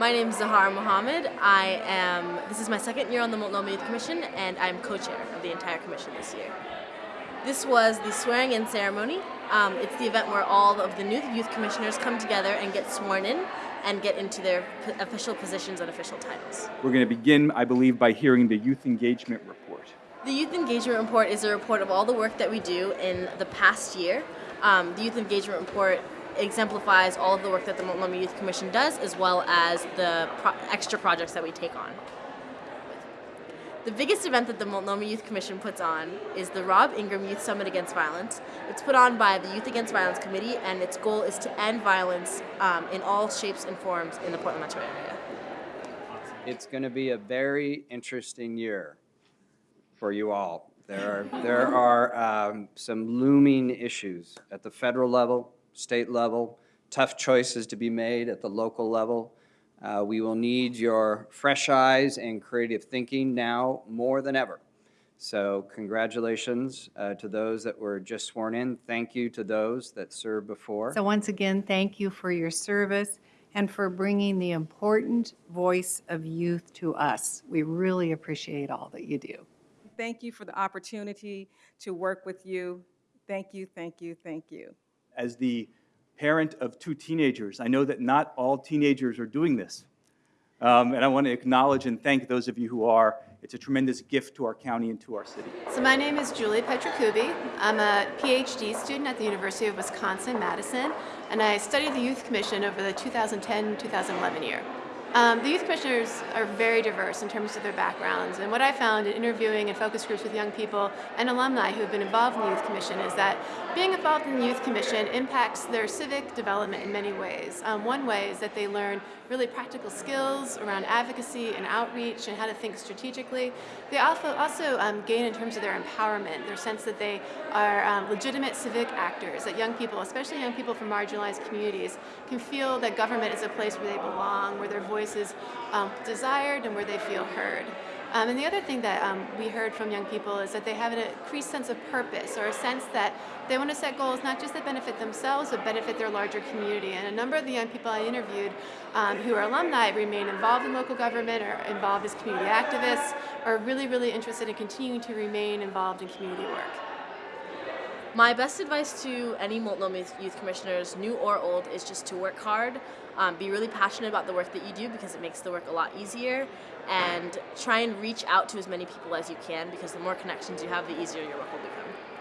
My name is Zahara Mohammed. I am, this is my second year on the Multnomah Youth Commission and I'm co-chair of the entire commission this year. This was the swearing in ceremony. Um, it's the event where all of the new youth commissioners come together and get sworn in and get into their official positions and official titles. We're going to begin, I believe, by hearing the youth engagement report. The Youth Engagement Report is a report of all the work that we do in the past year. Um, the Youth Engagement Report exemplifies all of the work that the Multnomah Youth Commission does as well as the pro extra projects that we take on. The biggest event that the Multnomah Youth Commission puts on is the Rob Ingram Youth Summit Against Violence. It's put on by the Youth Against Violence Committee and its goal is to end violence um, in all shapes and forms in the Portland metro area. It's going to be a very interesting year for you all. There are, there are um, some looming issues at the federal level, state level, tough choices to be made at the local level. Uh, we will need your fresh eyes and creative thinking now more than ever. So congratulations uh, to those that were just sworn in. Thank you to those that served before. So once again, thank you for your service and for bringing the important voice of youth to us. We really appreciate all that you do. Thank you for the opportunity to work with you. Thank you, thank you, thank you. As the parent of two teenagers, I know that not all teenagers are doing this. Um, and I want to acknowledge and thank those of you who are. It's a tremendous gift to our county and to our city. So my name is Julie Petrokubi. I'm a PhD student at the University of Wisconsin-Madison, and I studied the Youth Commission over the 2010-2011 year. Um, the youth commissioners are very diverse in terms of their backgrounds, and what I found in interviewing and focus groups with young people and alumni who have been involved in the Youth Commission is that being involved in the Youth Commission impacts their civic development in many ways. Um, one way is that they learn really practical skills around advocacy and outreach and how to think strategically. They also, also um, gain in terms of their empowerment, their sense that they are um, legitimate civic actors, that young people, especially young people from marginalized communities, can feel that government is a place where they belong, where their voice is um, desired and where they feel heard. Um, and the other thing that um, we heard from young people is that they have an increased sense of purpose or a sense that they want to set goals not just that benefit themselves but benefit their larger community. And a number of the young people I interviewed um, who are alumni remain involved in local government or involved as community activists or really, really interested in continuing to remain involved in community work. My best advice to any Multnomah Youth Commissioners, new or old, is just to work hard, um, be really passionate about the work that you do because it makes the work a lot easier, and try and reach out to as many people as you can because the more connections you have, the easier your work will become.